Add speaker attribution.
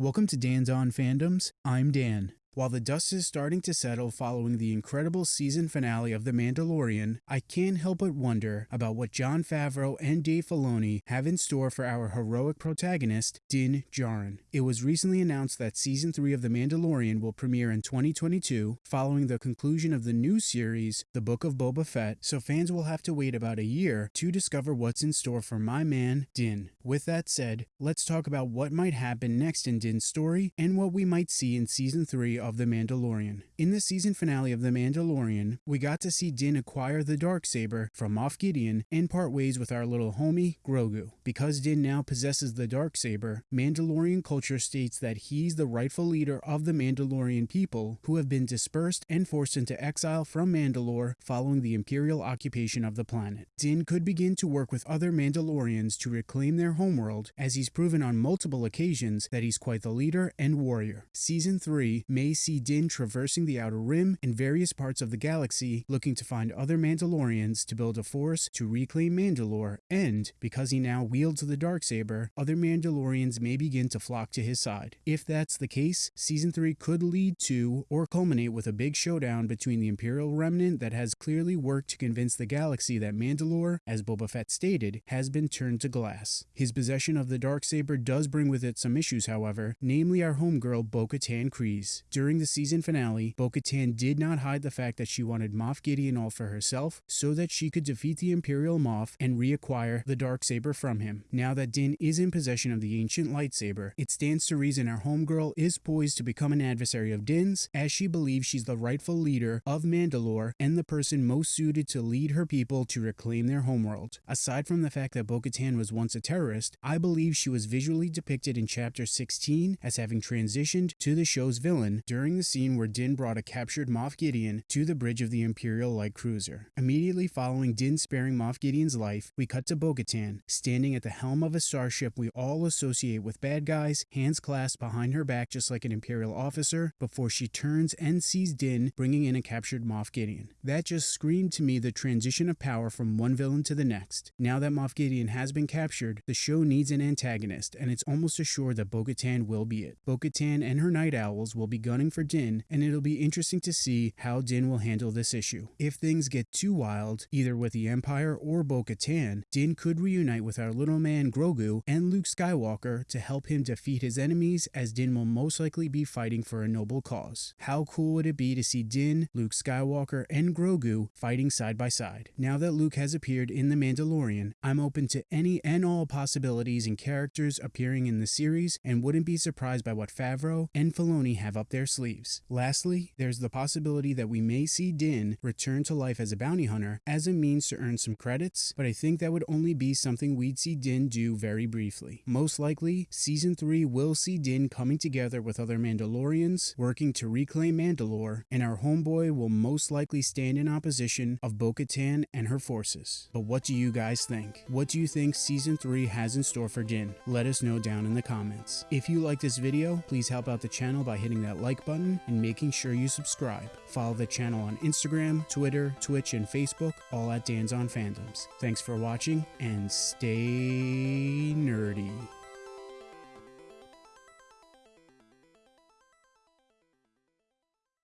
Speaker 1: Welcome to Dan's On Fandoms. I'm Dan. While the dust is starting to settle following the incredible season finale of The Mandalorian, I can't help but wonder about what Jon Favreau and Dave Filoni have in store for our heroic protagonist, Din Djarin. It was recently announced that season 3 of The Mandalorian will premiere in 2022, following the conclusion of the new series, The Book of Boba Fett, so fans will have to wait about a year to discover what's in store for my man, Din. With that said, let's talk about what might happen next in Din's story and what we might see in season 3 of The Mandalorian. In the season finale of The Mandalorian, we got to see Din acquire the dark saber from Moff Gideon and part ways with our little homie, Grogu. Because Din now possesses the dark saber, Mandalorian culture states that he's the rightful leader of the Mandalorian people who have been dispersed and forced into exile from Mandalore following the Imperial occupation of the planet. Din could begin to work with other Mandalorians to reclaim their homeworld as he's proven on multiple occasions that he's quite the leader and warrior. Season 3 may see Din traversing the Outer Rim and various parts of the galaxy looking to find other Mandalorians to build a force to reclaim Mandalore and, because he now wields the Darksaber, other Mandalorians may begin to flock to his side. If that's the case, Season 3 could lead to or culminate with a big showdown between the Imperial Remnant that has clearly worked to convince the galaxy that Mandalore, as Boba Fett stated, has been turned to glass. His possession of the Darksaber does bring with it some issues, however, namely our homegirl Bo-Katan Kryze. During the season finale, Bo-Katan did not hide the fact that she wanted Moff Gideon all for herself so that she could defeat the Imperial Moff and reacquire the Darksaber from him. Now that Din is in possession of the ancient lightsaber, it stands to reason our homegirl is poised to become an adversary of Din's as she believes she's the rightful leader of Mandalore and the person most suited to lead her people to reclaim their homeworld. Aside from the fact that Bo-Katan was once a terrorist, I believe she was visually depicted in chapter 16 as having transitioned to the show's villain during the scene where Din brought a captured Moff Gideon to the bridge of the Imperial light cruiser. Immediately following Din sparing Moff Gideon's life, we cut to Bo-Katan, standing at the helm of a starship we all associate with bad guys, hands clasped behind her back just like an Imperial officer, before she turns and sees Din bringing in a captured Moff Gideon. That just screamed to me the transition of power from one villain to the next. Now that Moff Gideon has been captured, the show needs an antagonist, and it's almost assured that Bo-Katan will be it. Bo-Katan and her Night Owls will be for Din, and it'll be interesting to see how Din will handle this issue. If things get too wild, either with the Empire or Bo-Katan, Din could reunite with our little man Grogu and Luke Skywalker to help him defeat his enemies as Din will most likely be fighting for a noble cause. How cool would it be to see Din, Luke Skywalker, and Grogu fighting side by side? Now that Luke has appeared in The Mandalorian, I'm open to any and all possibilities and characters appearing in the series and wouldn't be surprised by what Favreau and Filoni have up their sleeves. Lastly, there's the possibility that we may see Din return to life as a bounty hunter as a means to earn some credits, but I think that would only be something we'd see Din do very briefly. Most likely, Season 3 will see Din coming together with other Mandalorians, working to reclaim Mandalore, and our homeboy will most likely stand in opposition of Bo-Katan and her forces. But what do you guys think? What do you think Season 3 has in store for Din? Let us know down in the comments. If you like this video, please help out the channel by hitting that like button and making sure you subscribe. Follow the channel on Instagram, Twitter, Twitch, and Facebook, all at Dan's on Fandoms. Thanks for watching and stay nerdy.